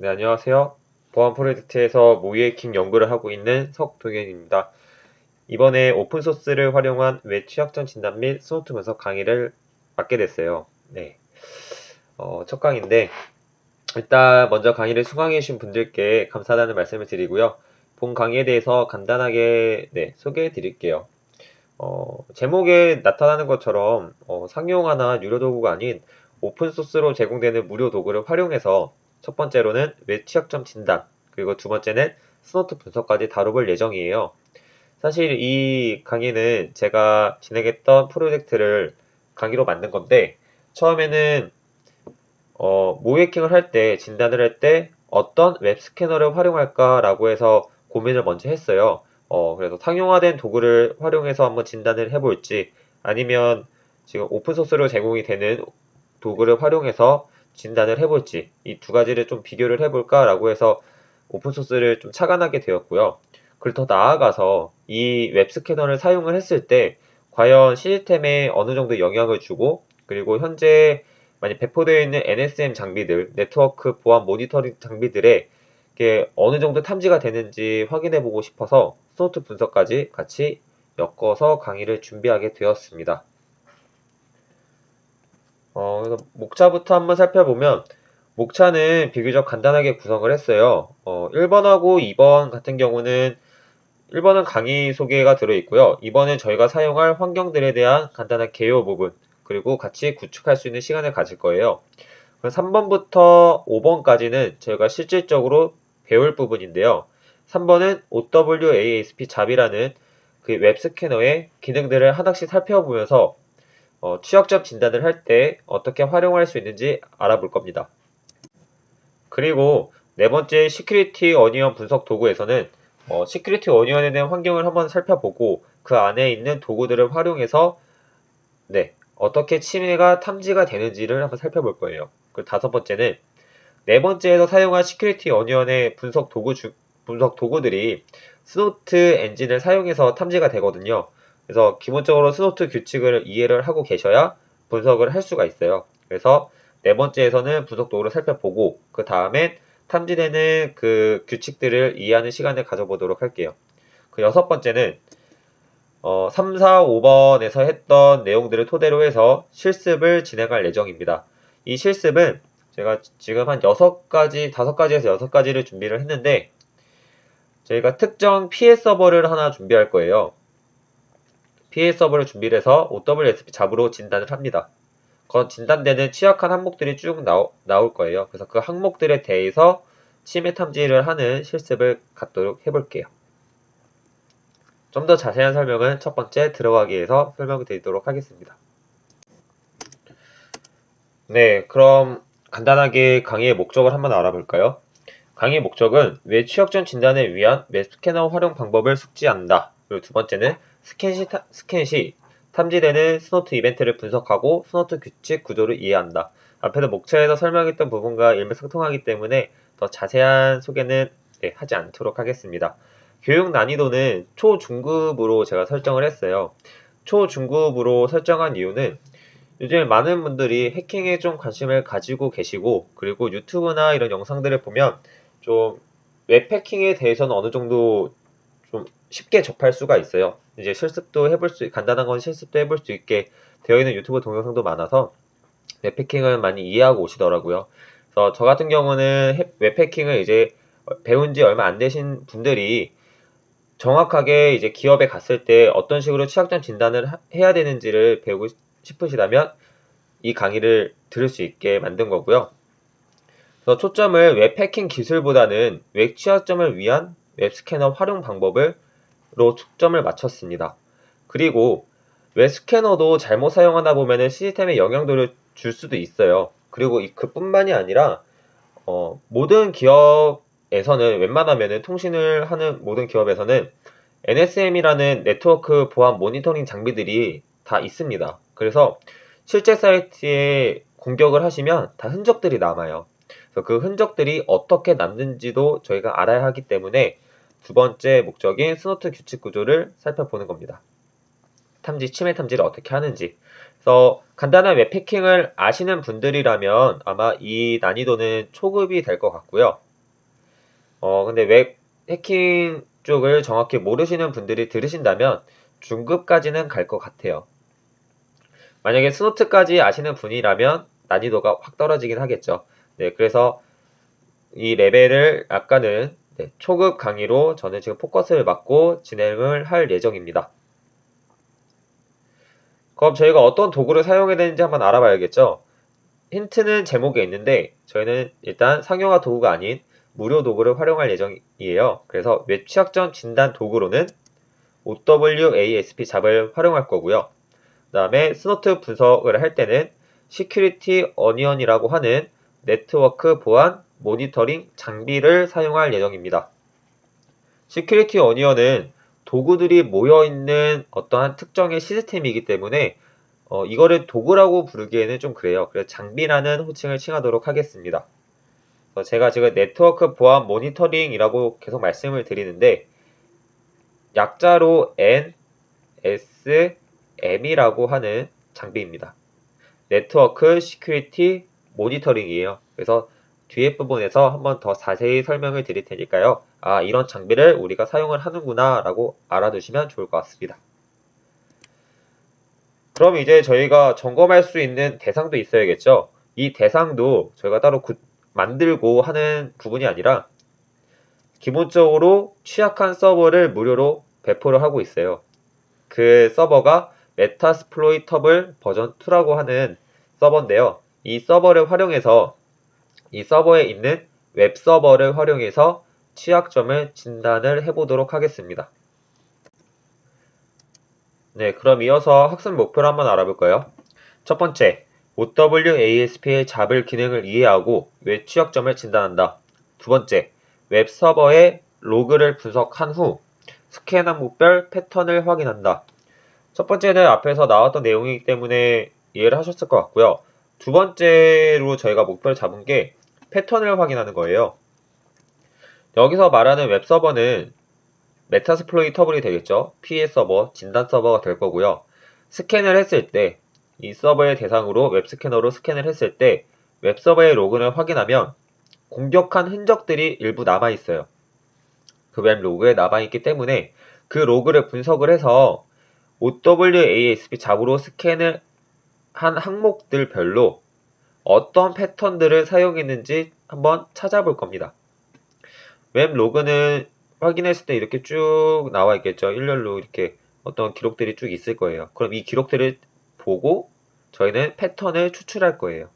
네, 안녕하세요. 보안 프로젝트에서 모의해킹 연구를 하고 있는 석동현입니다. 이번에 open source를 활용한 웹 취약점 진단 및 Snort 분석 강의를 맡게 됐어요. 네. 어, 첫 강의인데, 일단 먼저 강의를 수강해주신 분들께 감사하다는 말씀을 드리고요. 본 강의에 대해서 간단하게 네, 소개해 드릴게요. 어, 제목에 나타나는 것처럼 어, 상용화나 유료 도구가 아닌 open source로 제공되는 무료 도구를 활용해서 첫 번째로는 웹 취약점 진단, 그리고 두 번째는 Snort 분석까지 다뤄볼 예정이에요. 사실 이 강의는 제가 진행했던 프로젝트를 강의로 만든 건데, 처음에는 어, 모해킹을 할 때, 진단을 할 때 어떤 웹 스캐너를 활용할까라고 해서 고민을 먼저 했어요. 어, 그래서 상용화된 도구를 활용해서 한번 진단을 해볼지, 아니면 지금 open source로 제공이 되는 도구를 활용해서 진단을 해볼지 이 두 가지를 좀 비교를 해볼까라고 해서 open source를 좀 착안하게 되었고요. 그리고 더 나아가서 이 웹스캐너를 사용을 했을 때 과연 시스템에 어느 정도 영향을 주고 그리고 현재 많이 배포되어 있는 NSM 장비들, 네트워크 보안 모니터링 장비들에 어느 정도 탐지가 되는지 확인해 보고 싶어서 Snort 분석까지 같이 엮어서 강의를 준비하게 되었습니다. 어, 그래서 목차부터 한번 살펴보면 목차는 비교적 간단하게 구성을 했어요. 어, 1번하고 2번 같은 경우는 1번은 강의 소개가 들어있고요. 2번은 저희가 사용할 환경들에 대한 간단한 개요 부분 그리고 같이 구축할 수 있는 시간을 가질 거예요. 3번부터 5번까지는 저희가 실질적으로 배울 부분인데요. 3번은 OWASP ZAP이라는 그 웹스캐너의 기능들을 하나씩 살펴보면서 어, 취약점 진단을 할 때 어떻게 활용할 수 있는지 알아볼 겁니다. 그리고 네 번째 Security Onion 분석 도구에서는 어, Security Onion에 대한 환경을 한번 살펴보고 그 안에 있는 도구들을 활용해서 네, 어떻게 침해가 탐지가 되는지를 한번 살펴볼 거예요. 그 다섯 번째는 네 번째에서 사용한 Security Onion의 분석 도구 주, 분석 도구들이 Snort 엔진을 사용해서 탐지가 되거든요. 그래서 기본적으로 Snort 규칙을 이해를 하고 계셔야 분석을 할 수가 있어요. 그래서 네 번째에서는 분석 도구를 살펴보고 그 다음엔 탐지되는 그 규칙들을 이해하는 시간을 가져보도록 할게요. 그 여섯 번째는 어, 3, 4, 5번에서 했던 내용들을 토대로 해서 실습을 진행할 예정입니다. 이 실습은 제가 지금 한 6가지, 5가지에서 6가지를 준비를 했는데 저희가 특정 피해 서버를 하나 준비할 거예요. PA 서버를 준비를 해서 OWSP 잡으로 진단을 합니다. 그 진단되는 취약한 항목들이 쭉 나오, 나올 거예요. 그래서 그 항목들에 대해서 침해 탐지를 하는 실습을 갖도록 해볼게요. 좀 더 자세한 설명은 첫 번째 들어가기 위해서 설명드리도록 하겠습니다. 네, 그럼 간단하게 강의의 목적을 한번 알아볼까요? 강의의 목적은 웹 취약점 진단을 위한 웹 스캐너 활용 방법을 숙지한다. 그리고 두 번째는 스캔 시, 타, 스캔 시 탐지되는 Snort 이벤트를 분석하고 Snort 규칙 구조를 이해한다. 앞에서 목차에서 설명했던 부분과 일맥상통하기 때문에 더 자세한 소개는 네, 하지 않도록 하겠습니다. 교육 난이도는 초중급으로 제가 설정을 했어요. 초중급으로 설정한 이유는 요즘 많은 분들이 해킹에 좀 관심을 가지고 계시고 그리고 유튜브나 이런 영상들을 보면 좀 웹 해킹에 대해서는 어느 정도 좀 쉽게 접할 수가 있어요. 이제 실습도 해볼 수, 간단한 건 실습도 해볼 수 있게 되어 있는 유튜브 동영상도 많아서 웹 해킹을 많이 이해하고 오시더라고요. 그래서 저 같은 경우는 웹 해킹을 이제 배운 지 얼마 안 되신 분들이 정확하게 이제 기업에 갔을 때 어떤 식으로 취약점 진단을 해야 되는지를 배우고 싶으시다면 이 강의를 들을 수 있게 만든 거고요. 그래서 초점을 웹 해킹 기술보다는 웹 취약점을 위한 웹 스캐너 활용 방법을 로 초점을 맞췄습니다. 그리고 웹 스캐너도 잘못 사용하다 보면 시스템에 영향도를 줄 수도 있어요. 그리고 그뿐만이 아니라 어, 모든 기업에서는 웬만하면 통신을 하는 모든 기업에서는 NSM이라는 네트워크 보안 모니터링 장비들이 다 있습니다. 그래서 실제 사이트에 공격을 하시면 다 흔적들이 남아요. 그래서 그 흔적들이 어떻게 남는지도 저희가 알아야 하기 때문에 두 번째 목적인 Snort 규칙 구조를 살펴보는 겁니다. 탐지, 침해 탐지를 어떻게 하는지. 그래서 간단한 웹 해킹을 아시는 분들이라면 아마 이 난이도는 초급이 될 것 같고요. 어, 근데 웹 해킹 쪽을 정확히 모르시는 분들이 들으신다면 중급까지는 갈 것 같아요. 만약에 Snort까지 아시는 분이라면 난이도가 확 떨어지긴 하겠죠. 네, 그래서 이 레벨을 아까는 네, 초급 강의로 저는 지금 포커스를 맞고 진행을 할 예정입니다. 그럼 저희가 어떤 도구를 사용해야 되는지 한번 알아봐야겠죠. 힌트는 제목에 있는데 저희는 일단 상용화 도구가 아닌 무료 도구를 활용할 예정이에요. 그래서 웹 취약점 진단 도구로는 OWASP ZAP을 활용할 거고요. 그 다음에 Snort 분석을 할 때는 Security Onion이라고 하는 네트워크 보안 모니터링 장비를 사용할 예정입니다. Security Onion은 도구들이 모여있는 어떠한 특정의 시스템이기 때문에 어, 이거를 도구라고 부르기에는 좀 그래요. 그래서 장비라는 호칭을 칭하도록 하겠습니다. 제가 지금 네트워크 보안 모니터링이라고 계속 말씀을 드리는데 약자로 NSM이라고 하는 장비입니다. Network Security Monitoring이에요. 그래서 뒤에 부분에서 한번 더 자세히 설명을 드릴 테니까요. 아, 이런 장비를 우리가 사용을 하는구나 라고 알아두시면 좋을 것 같습니다. 그럼 이제 저희가 점검할 수 있는 대상도 있어야겠죠. 이 대상도 저희가 따로 구, 만들고 하는 부분이 아니라 기본적으로 취약한 서버를 무료로 배포를 하고 있어요. 그 서버가 Metasploitable 버전 2라고 하는 서버인데요. 이 서버를 활용해서 이 서버에 있는 웹 서버를 활용해서 취약점을 진단을 해보도록 하겠습니다. 네, 그럼 이어서 학습 목표를 한번 알아볼까요? 첫 번째, OWASP의 ZAP을 기능을 이해하고 웹 취약점을 진단한다. 두 번째, 웹 서버의 로그를 분석한 후 스캔 항목별 패턴을 확인한다. 첫 번째는 앞에서 나왔던 내용이기 때문에 이해를 하셨을 것 같고요. 두 번째로 저희가 목표를 잡은 게 패턴을 확인하는 거예요. 여기서 말하는 웹 서버는 Metasploitable이 되겠죠. 피해 서버, 진단 서버가 될 거고요. 스캔을 했을 때 이 서버의 대상으로 웹 스캐너로 스캔을 했을 때 웹 서버의 로그를 확인하면 공격한 흔적들이 일부 남아 있어요. 그 웹 로그에 남아 있기 때문에 그 로그를 분석을 해서 OWASP ZAP으로 스캔을 한 항목들별로 어떤 패턴들을 사용했는지 한번 찾아볼 겁니다. 웹 로그는 확인했을 때 이렇게 쭉 나와 있겠죠. 일렬로 이렇게 어떤 기록들이 쭉 있을 거예요. 그럼 이 기록들을 보고 저희는 패턴을 추출할 거예요.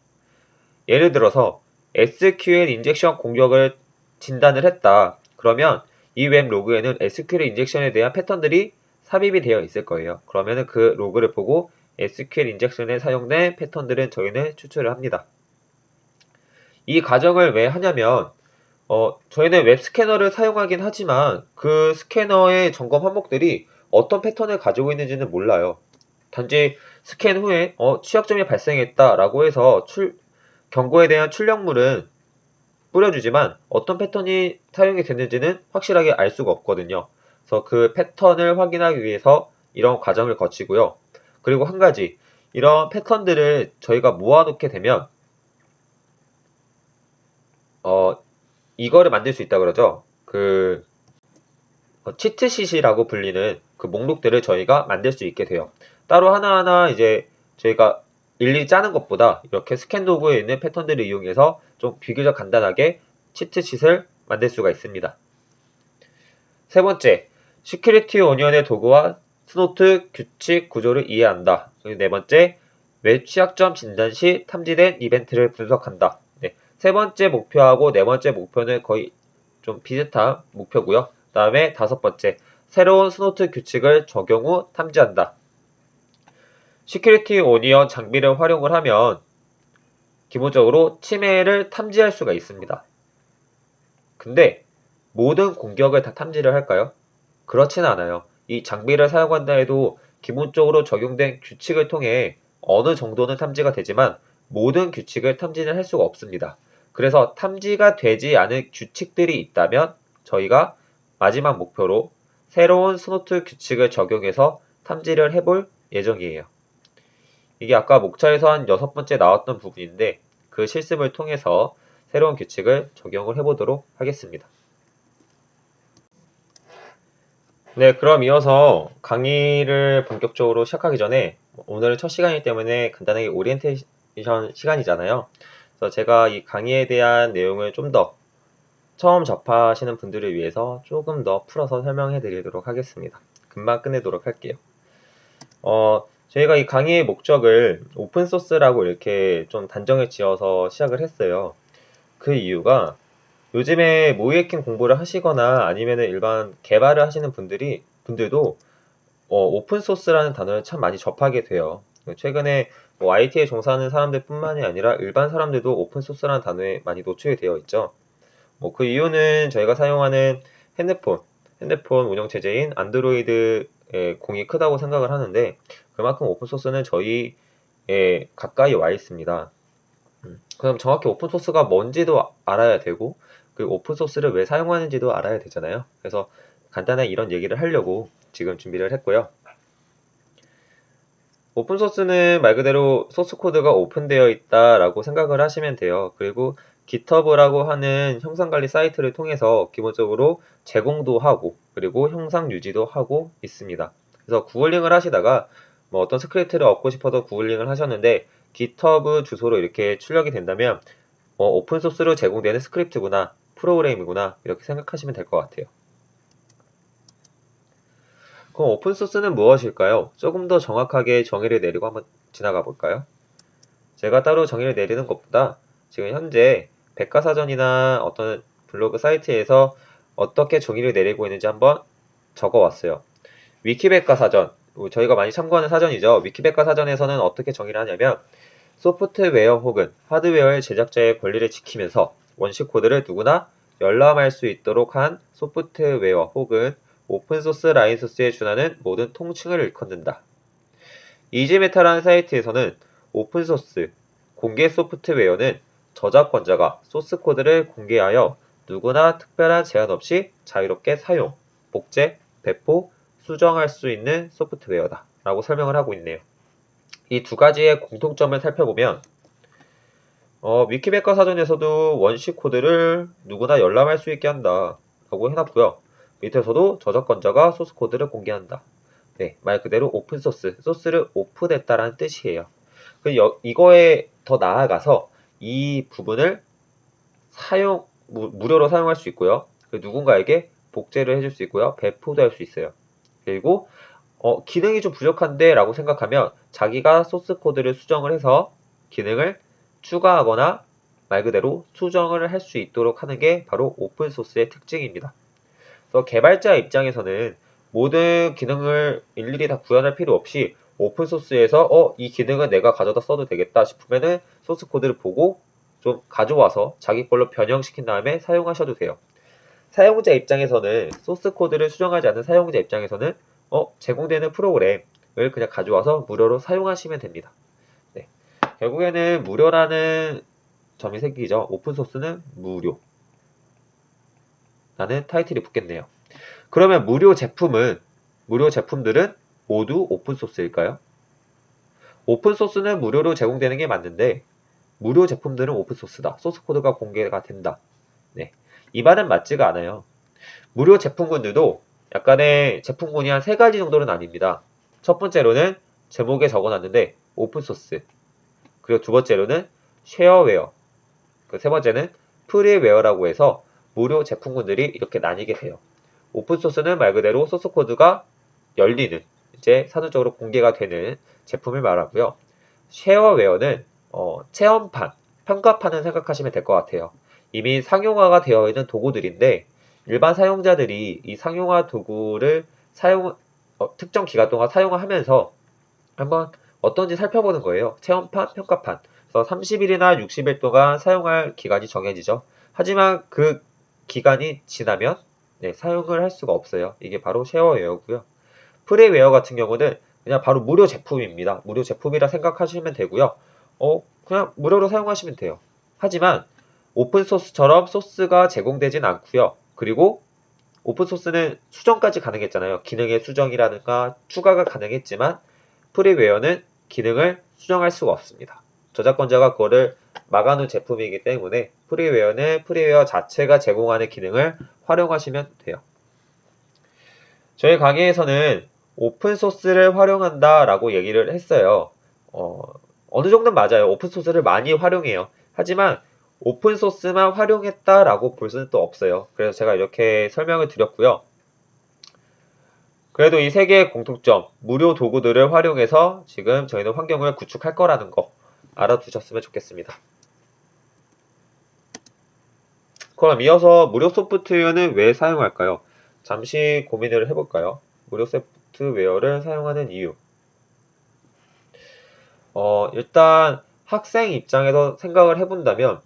예를 들어서 SQL injection 공격을 진단을 했다. 그러면 이 웹 로그에는 SQL 인젝션에 대한 패턴들이 삽입이 되어 있을 거예요. 그러면 그 로그를 보고 SQL 인젝션에 사용된 패턴들은 저희는 추출을 합니다. 이 과정을 왜 하냐면 어, 저희는 웹 스캐너를 사용하긴 하지만 그 스캐너의 점검 항목들이 어떤 패턴을 가지고 있는지는 몰라요. 단지 스캔 후에 어, 취약점이 발생했다라고 해서 출, 경고에 대한 출력물은 뿌려주지만 어떤 패턴이 사용이 됐는지는 확실하게 알 수가 없거든요. 그래서 그 패턴을 확인하기 위해서 이런 과정을 거치고요. 그리고 한 가지 이런 패턴들을 저희가 모아놓게 되면 어, 이거를 만들 수 있다 그러죠. 그 어, 치트시이라고 불리는 그 목록들을 저희가 만들 수 있게 돼요. 따로 하나하나 이제 저희가 일일이 짜는 것보다 이렇게 스캔 도구에 있는 패턴들을 이용해서 좀 비교적 간단하게 치트시을 만들 수가 있습니다. 세 번째, Security Onion의 도구와 Snort 규칙 구조를 이해한다. 네 번째, 웹 취약점 진단 시 탐지된 이벤트를 분석한다. 네, 세 번째 목표하고 네 번째 목표는 거의 좀 비슷한 목표고요. 그 다음에 다섯 번째, 새로운 Snort 규칙을 적용 후 탐지한다. Security Onion 장비를 활용을 하면 기본적으로 침해를 탐지할 수가 있습니다. 근데 모든 공격을 다 탐지를 할까요? 그렇진 않아요. 이 장비를 사용한다 해도 기본적으로 적용된 규칙을 통해 어느 정도는 탐지가 되지만 모든 규칙을 탐지는 할 수가 없습니다. 그래서 탐지가 되지 않은 규칙들이 있다면 저희가 마지막 목표로 새로운 Snort 규칙을 적용해서 탐지를 해볼 예정이에요. 이게 아까 목차에서 한 여섯 번째 나왔던 부분인데 그 실습을 통해서 새로운 규칙을 적용을 해보도록 하겠습니다. 네, 그럼 이어서 강의를 본격적으로 시작하기 전에 오늘은 첫 시간이기 때문에 간단하게 오리엔테이션 시간이잖아요. 그래서 제가 이 강의에 대한 내용을 좀 더 처음 접하시는 분들을 위해서 조금 더 풀어서 설명해 드리도록 하겠습니다. 금방 끝내도록 할게요. 어, 저희가 이 강의의 목적을 오픈소스라고 이렇게 좀 단정을 지어서 시작을 했어요. 그 이유가 요즘에 모이에킹 공부를 하시거나 아니면 일반 개발을 하시는 분들이 분들도 어, 오픈소스라는 단어를 참 많이 접하게 돼요. 최근에 뭐 IT에 종사하는 사람들뿐만이 아니라 일반 사람들도 오픈소스라는 단어에 많이 노출이 되어 있죠. 뭐 그 이유는 저희가 사용하는 핸드폰, 핸드폰 운영 체제인 안드로이드의 공이 크다고 생각을 하는데 그만큼 오픈소스는 저희에 가까이 와 있습니다. 음, 그럼 정확히 오픈소스가 뭔지도 알아야 되고 그 오픈소스를 왜 사용하는지도 알아야 되잖아요. 그래서 간단하게 이런 얘기를 하려고 지금 준비를 했고요. 오픈소스는 말 그대로 소스코드가 오픈되어 있다라고 생각을 하시면 돼요. 그리고 GitHub라고 하는 형상관리 사이트를 통해서 기본적으로 제공도 하고 그리고 형상 유지도 하고 있습니다. 그래서 구글링을 하시다가 뭐 어떤 스크립트를 얻고 싶어서 구글링을 하셨는데 GitHub 주소로 이렇게 출력이 된다면 어, 오픈소스로 제공되는 스크립트구나 프로그램이구나 이렇게 생각하시면 될 것 같아요. 그럼 오픈소스는 무엇일까요? 조금 더 정확하게 정의를 내리고 한번 지나가 볼까요? 제가 따로 정의를 내리는 것보다 지금 현재 백과사전이나 어떤 블로그 사이트에서 어떻게 정의를 내리고 있는지 한번 적어왔어요. 위키백과사전, 저희가 많이 참고하는 사전이죠. 위키백과사전에서는 어떻게 정의를 하냐면 소프트웨어 혹은 하드웨어의 제작자의 권리를 지키면서 원시 코드를 누구나 열람할 수 있도록 한 소프트웨어 혹은 오픈소스 라이선스에 준하는 모든 통칭을 일컫는다. 이지메타라는 사이트에서는 오픈소스, 공개 소프트웨어는 저작권자가 소스 코드를 공개하여 누구나 특별한 제한 없이 자유롭게 사용, 복제, 배포, 수정할 수 있는 소프트웨어다. 라고 설명을 하고 있네요. 이 두 가지의 공통점을 살펴보면 어, 위키백과 사전에서도 원시 코드를 누구나 열람할 수 있게 한다. 라고 해놨고요. 밑에서도 저작권자가 소스 코드를 공개한다. 네, 말 그대로 오픈소스, 소스를 오픈했다라는 뜻이에요. 그 이거에 더 나아가서 이 부분을 사용 무, 무료로 사용할 수 있고요. 그 누군가에게 복제를 해줄 수 있고요. 배포도 할 수 있어요. 그리고 어, 기능이 좀 부족한데 라고 생각하면 자기가 소스 코드를 수정을 해서 기능을 추가하거나 말 그대로 수정을 할 수 있도록 하는 게 바로 오픈소스의 특징입니다. 그래서 개발자 입장에서는 모든 기능을 일일이 다 구현할 필요 없이 오픈소스에서 어, 이 기능은 내가 가져다 써도 되겠다 싶으면은 소스 코드를 보고 좀 가져와서 자기 걸로 변형시킨 다음에 사용하셔도 돼요. 사용자 입장에서는 소스 코드를 수정하지 않는 사용자 입장에서는 어, 제공되는 프로그램을 그냥 가져와서 무료로 사용하시면 됩니다. 결국에는 무료라는 점이 생기죠. 오픈소스는 무료. 라는 타이틀이 붙겠네요. 그러면 무료 제품은, 무료 제품들은 모두 오픈소스일까요? 오픈소스는 무료로 제공되는 게 맞는데, 무료 제품들은 오픈소스다. 소스코드가 공개가 된다. 네. 이 말은 맞지가 않아요. 무료 제품군들도 약간의 제품군이 한 세 가지 정도는 아닙니다. 첫 번째로는 제목에 적어놨는데 오픈소스. 그리고 두 번째로는 쉐어웨어. 그 세 번째는 프리웨어라고 해서 무료 제품군들이 이렇게 나뉘게 돼요. 오픈소스는 말 그대로 소스코드가 열리는 이제 산업적으로 공개가 되는 제품을 말하고요. 쉐어웨어는 어, 체험판, 평가판을 생각하시면 될 것 같아요. 이미 상용화가 되어 있는 도구들인데 일반 사용자들이 이 상용화 도구를 사용 어, 특정 기간 동안 사용하면서 한번 어떤지 살펴보는 거예요. 체험판, 평가판. 그래서 30일이나 60일 동안 사용할 기간이 정해지죠. 하지만 그 기간이 지나면 네, 사용을 할 수가 없어요. 이게 바로 쉐어웨어고요. 프리웨어 같은 경우는 그냥 바로 무료 제품입니다. 무료 제품이라 생각하시면 되고요. 어, 그냥 무료로 사용하시면 돼요. 하지만 오픈소스처럼 소스가 제공되진 않고요. 그리고 오픈소스는 수정까지 가능했잖아요. 기능의 수정이라든가 추가가 가능했지만 프리웨어는 기능을 수정할 수가 없습니다. 저작권자가 그거를 막아놓은 제품이기 때문에 프리웨어는 프리웨어 자체가 제공하는 기능을 활용하시면 돼요. 저희 강의에서는 오픈소스를 활용한다 라고 얘기를 했어요. 어, 어느 정도는 맞아요. 오픈소스를 많이 활용해요. 하지만 오픈소스만 활용했다 라고 볼 수는 또 없어요. 그래서 제가 이렇게 설명을 드렸고요. 그래도 이 세 개의 공통점, 무료 도구들을 활용해서 지금 저희는 환경을 구축할 거라는 거 알아두셨으면 좋겠습니다. 그럼 이어서 무료 소프트웨어는 왜 사용할까요? 잠시 고민을 해볼까요? 무료 소프트웨어를 사용하는 이유. 어, 일단 학생 입장에서 생각을 해본다면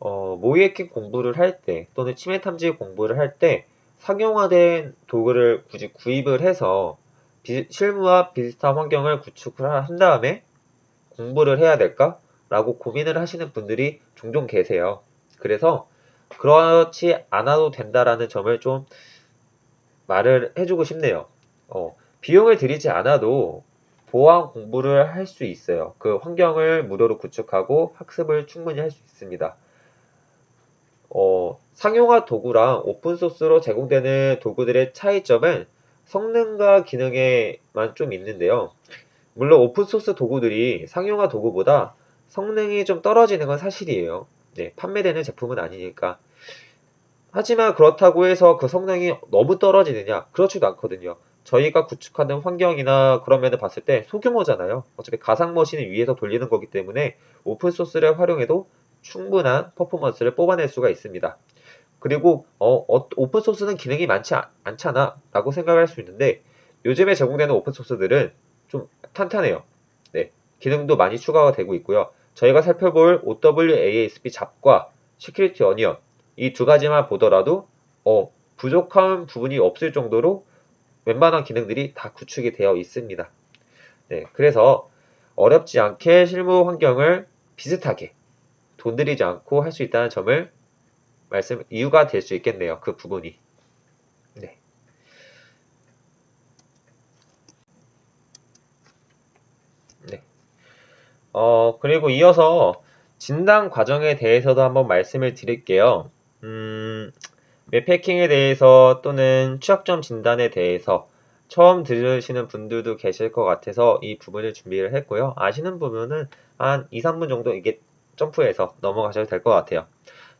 어, 모의해킹 공부를 할 때 또는 치매 탐지 공부를 할 때 상용화된 도구를 굳이 구입을 해서 비, 실무와 비슷한 환경을 구축을 한 다음에 공부를 해야 될까? 라고 고민을 하시는 분들이 종종 계세요. 그래서 그렇지 않아도 된다라는 점을 좀 말을 해주고 싶네요. 어, 비용을 들이지 않아도 보안 공부를 할 수 있어요. 그 환경을 무료로 구축하고 학습을 충분히 할 수 있습니다. 어, 상용화 도구랑 오픈소스로 제공되는 도구들의 차이점은 성능과 기능에만 좀 있는데요. 물론 오픈소스 도구들이 상용화 도구보다 성능이 좀 떨어지는 건 사실이에요. 네, 판매되는 제품은 아니니까. 하지만 그렇다고 해서 그 성능이 너무 떨어지느냐? 그렇지도 않거든요. 저희가 구축하는 환경이나 그런 면을 봤을 때 소규모잖아요. 어차피 가상 머신을 위해서 돌리는 거기 때문에 오픈소스를 활용해도 충분한 퍼포먼스를 뽑아낼 수가 있습니다. 그리고 어, 어, 오픈소스는 기능이 많지 않, 잖아 라고 생각할 수 있는데 요즘에 제공되는 오픈소스들은 좀 탄탄해요. 네, 기능도 많이 추가가 되고 있고요. 저희가 살펴볼 OWASP 잡과 시큐리티 어니언 이 두 가지만 보더라도 어, 부족한 부분이 없을 정도로 웬만한 기능들이 다 구축이 되어 있습니다. 네, 그래서 어렵지 않게 실무 환경을 비슷하게 돈 들이지 않고 할 수 있다는 점을 말씀 이유가 될 수 있겠네요. 그 부분이. 네. 네. 어, 그리고 이어서 진단 과정에 대해서도 한번 말씀을 드릴게요. 음, 웹해킹에 대해서 또는 취약점 진단에 대해서 처음 들으시는 분들도 계실 것 같아서 이 부분을 준비를 했고요. 아시는 부분은 한 2, 3분 정도 이게 점프해서 넘어가셔도 될 것 같아요.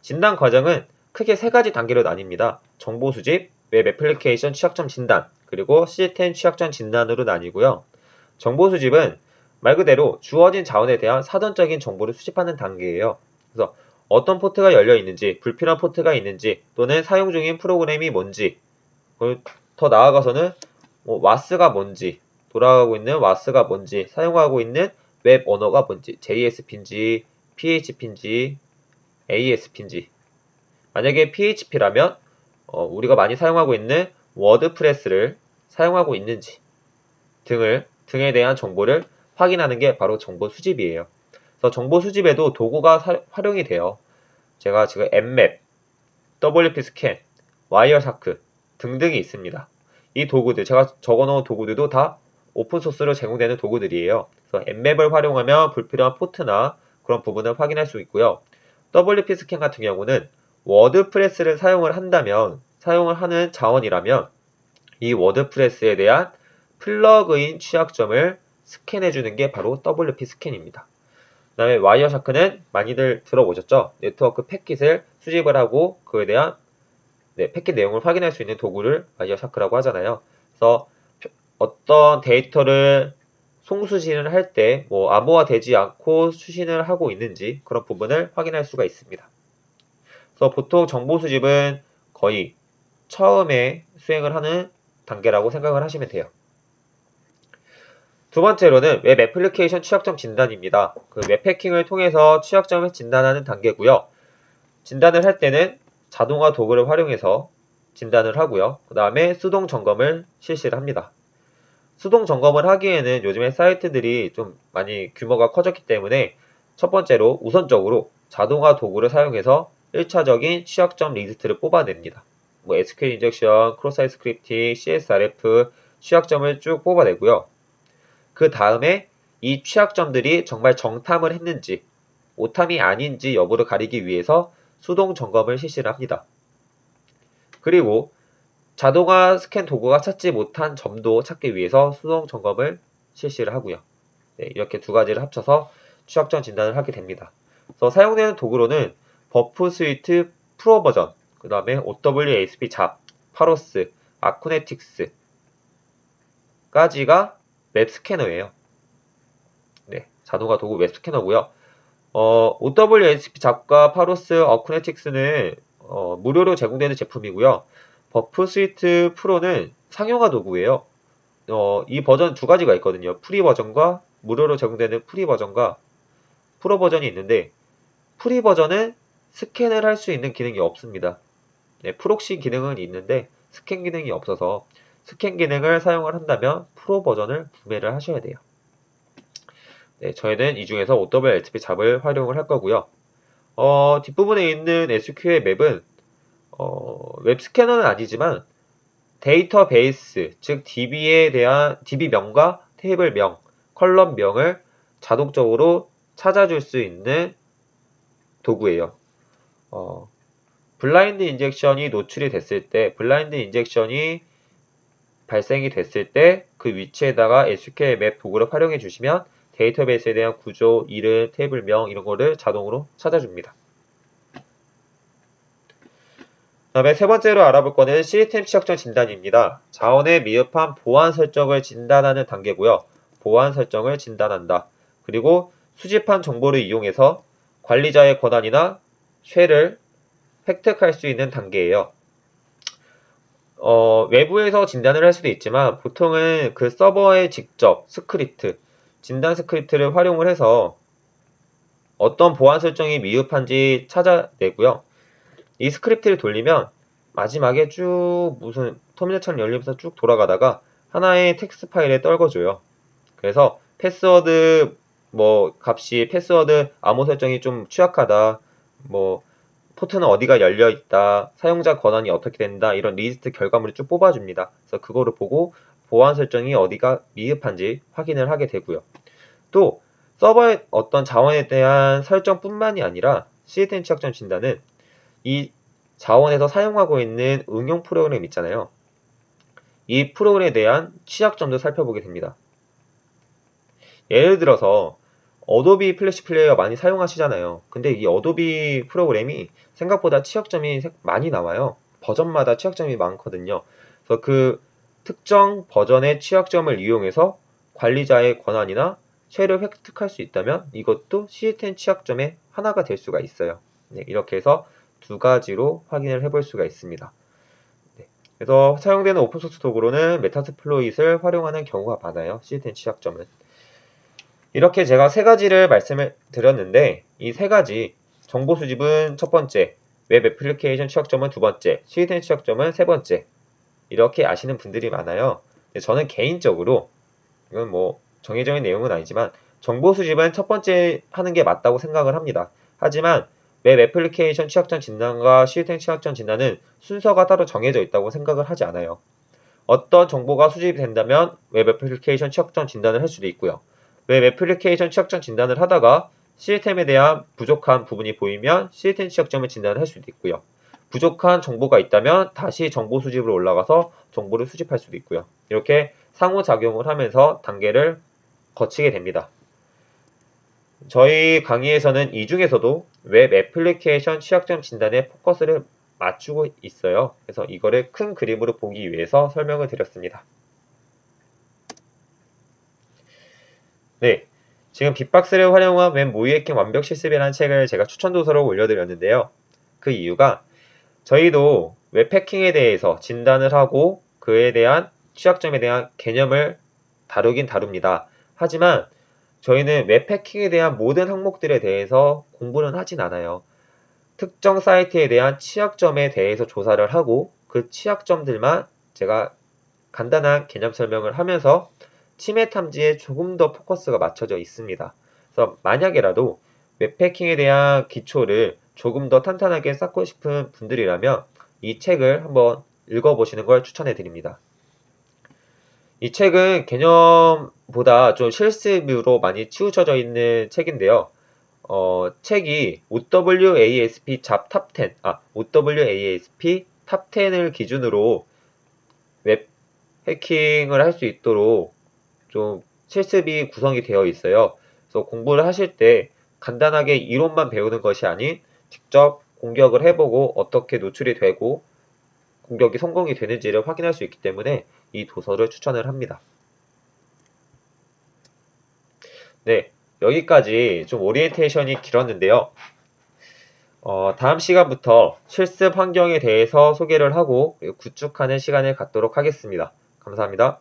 진단 과정은 크게 세 가지 단계로 나뉩니다. 정보 수집, 웹 애플리케이션 취약점 진단, 그리고 시스템 취약점 진단으로 나뉘고요. 정보 수집은 말 그대로 주어진 자원에 대한 사전적인 정보를 수집하는 단계예요. 그래서 어떤 포트가 열려 있는지, 불필요한 포트가 있는지, 또는 사용 중인 프로그램이 뭔지, 더 나아가서는 뭐 WAS가 뭔지, 돌아가고 있는 WAS가 뭔지, 사용하고 있는 웹 언어가 뭔지, JSP인지, PHP인지 ASP인지 만약에 PHP라면 어, 우리가 많이 사용하고 있는 WordPress를 사용하고 있는지 등을 등에 대한 정보를 확인하는 게 바로 정보 수집이에요. 그래서 정보 수집에도 도구가 사, 활용이 돼요. 제가 지금 Nmap, WPScan, Wireshark 등등이 있습니다. 이 도구들 제가 적어놓은 도구들도 다 오픈소스로 제공되는 도구들이에요. 그래서 Nmap을 활용하면 불필요한 포트나 그런 부분을 확인할 수 있고요. WPScan 같은 경우는 WordPress를 사용을 한다면 사용을 하는 자원이라면 이 WordPress에 대한 플러그인 취약점을 스캔해 주는 게 바로 WPScan입니다. 그 다음에 Wireshark는 많이들 들어보셨죠? 네트워크 패킷을 수집을 하고 그에 대한 네, 패킷 내용을 확인할 수 있는 도구를 Wireshark라고 하잖아요. 그래서 어떤 데이터를 송수신을 할 때 뭐 암호화 되지 않고 수신을 하고 있는지 그런 부분을 확인할 수가 있습니다. 그래서 보통 정보 수집은 거의 처음에 수행을 하는 단계라고 생각을 하시면 돼요. 두 번째로는 웹 애플리케이션 취약점 진단입니다. 그 웹 해킹을 통해서 취약점을 진단하는 단계고요. 진단을 할 때는 자동화 도구를 활용해서 진단을 하고요. 그 다음에 수동 점검을 실시를 합니다. 수동 점검을 하기에는 요즘에 사이트들이 좀 많이 규모가 커졌기 때문에 첫 번째로 우선적으로 자동화 도구를 사용해서 1차적인 취약점 리스트를 뽑아냅니다. 뭐 SQL injection, cross-site scripting, CSRF 취약점을 쭉 뽑아내고요. 그 다음에 이 취약점들이 정말 정탐을 했는지 오탐이 아닌지 여부를 가리기 위해서 수동 점검을 실시를 합니다. 그리고 자동화 스캔 도구가 찾지 못한 점도 찾기 위해서 수동 점검을 실시를 하고요. 네, 이렇게 두 가지를 합쳐서 취약점 진단을 하게 됩니다. 그래서 사용되는 도구로는 Burp Suite Pro 버전, 그 다음에 OWASP ZAP, Paros, Acunetix 까지가 웹 스캐너예요. 네, 자동화 도구 웹 스캐너고요. 어, OWASP 잡과 파로스, 아쿠네틱스는 어, 무료로 제공되는 제품이고요. Burp Suite Pro는 상용화 도구예요. 어, 이 버전 두 가지가 있거든요. free 버전과 무료로 제공되는 free 버전과 프로 버전이 있는데 free 버전은 스캔을 할 수 있는 기능이 없습니다. 네, proxy 기능은 있는데 스캔 기능이 없어서 스캔 기능을 사용을 한다면 프로 버전을 구매를 하셔야 돼요. 네, 저희는 이 중에서 OWASP ZAP을 활용을 할 거고요. 어, 뒷부분에 있는 sqlmap은 어, 웹 스캐너는 아니지만 데이터베이스, 즉 DB에 대한 DB명과 테이블명, 컬럼명을 자동적으로 찾아줄 수 있는 도구예요. 어, blind injection이 노출이 됐을 때, blind injection이 발생이 됐을 때 그 위치에다가 sqlmap 도구를 활용해 주시면 데이터베이스에 대한 구조, 이름, 테이블명 이런 거를 자동으로 찾아줍니다. 다음에 세 번째로 알아볼 거는 시스템 취약점 진단입니다. 자원의 미흡한 보안 설정을 진단하는 단계고요. 보안 설정을 진단한다. 그리고 수집한 정보를 이용해서 관리자의 권한이나 shell을 획득할 수 있는 단계예요. 어, 외부에서 진단을 할 수도 있지만 보통은 그 서버에 직접 스크립트, 진단 스크립트를 활용을 해서 어떤 보안 설정이 미흡한지 찾아내고요. 이 스크립트를 돌리면 마지막에 쭉 무슨 터미널처럼 열리면서 쭉 돌아가다가 하나의 텍스트 파일에 떨궈줘요. 그래서 패스워드 뭐 값이 패스워드 암호 설정이 좀 취약하다. 뭐 포트는 어디가 열려 있다. 사용자 권한이 어떻게 된다. 이런 리스트 결과물을 쭉 뽑아줍니다. 그래서 그거를 보고 보안 설정이 어디가 미흡한지 확인을 하게 되고요. 또 서버의 어떤 자원에 대한 설정뿐만이 아니라 시스템 취약점 진단은 이 자원에서 사용하고 있는 응용 프로그램 있잖아요. 이 프로그램에 대한 취약점도 살펴보게 됩니다. 예를 들어서 Adobe Flash Player 많이 사용하시잖아요. 근데 이 Adobe 프로그램이 생각보다 취약점이 많이 나와요. 버전마다 취약점이 많거든요. 그래서 그 특정 버전의 취약점을 이용해서 관리자의 권한이나 shell을 획득할 수 있다면 이것도 시스템 취약점의 하나가 될 수가 있어요. 네, 이렇게 해서 두 가지로 확인을 해볼 수가 있습니다. 네, 그래서 사용되는 오픈소스 도구로는 Metasploit을 활용하는 경우가 많아요. 시스템 취약점은. 이렇게 제가 세 가지를 말씀을 드렸는데 이 세 가지 정보 수집은 첫 번째, 웹 애플리케이션 취약점은 두 번째, 시스템 취약점은 세 번째 이렇게 아시는 분들이 많아요. 저는 개인적으로 이건 뭐 정해져 있는 내용은 아니지만 정보 수집은 첫 번째 하는 게 맞다고 생각을 합니다. 하지만 웹 애플리케이션 취약점 진단과 시스템 취약점 진단은 순서가 따로 정해져 있다고 생각을 하지 않아요. 어떤 정보가 수집이 된다면 웹 애플리케이션 취약점 진단을 할 수도 있고요. 웹 애플리케이션 취약점 진단을 하다가 시스템에 대한 부족한 부분이 보이면 시스템 취약점을 진단을 할 수도 있고요. 부족한 정보가 있다면 다시 정보 수집으로 올라가서 정보를 수집할 수도 있고요. 이렇게 상호작용을 하면서 단계를 거치게 됩니다. 저희 강의에서는 이 중에서도 웹 애플리케이션 취약점 진단에 포커스를 맞추고 있어요. 그래서 이거를 큰 그림으로 보기 위해서 설명을 드렸습니다. 네, 지금 빅박스를 활용한 웹 모의 해킹 완벽 실습이라는 책을 제가 추천 도서로 올려드렸는데요. 그 이유가 저희도 웹 해킹에 대해서 진단을 하고 그에 대한 취약점에 대한 개념을 다루긴 다룹니다. 하지만 저희는 웹 해킹에 대한 모든 항목들에 대해서 공부는 하진 않아요. 특정 사이트에 대한 취약점에 대해서 조사를 하고 그 취약점들만 제가 간단한 개념 설명을 하면서 침해 탐지에 조금 더 포커스가 맞춰져 있습니다. 그래서 만약에라도 웹 해킹에 대한 기초를 조금 더 탄탄하게 쌓고 싶은 분들이라면 이 책을 한번 읽어보시는 걸 추천해 드립니다. 이 책은 개념보다 좀 실습으로 많이 치우쳐져 있는 책인데요. 어, 책이 OWASP 잡Top 10, 아, OWASP Top 10을 기준으로 웹 해킹을 할 수 있도록 좀 실습이 구성이 되어 있어요. 그래서 공부를 하실 때 간단하게 이론만 배우는 것이 아닌 직접 공격을 해보고 어떻게 노출이 되고 공격이 성공이 되는지를 확인할 수 있기 때문에 이 도서를 추천을 합니다. 네, 여기까지 좀 오리엔테이션이 길었는데요. 어, 다음 시간부터 실습 환경에 대해서 소개를 하고 구축하는 시간을 갖도록 하겠습니다. 감사합니다.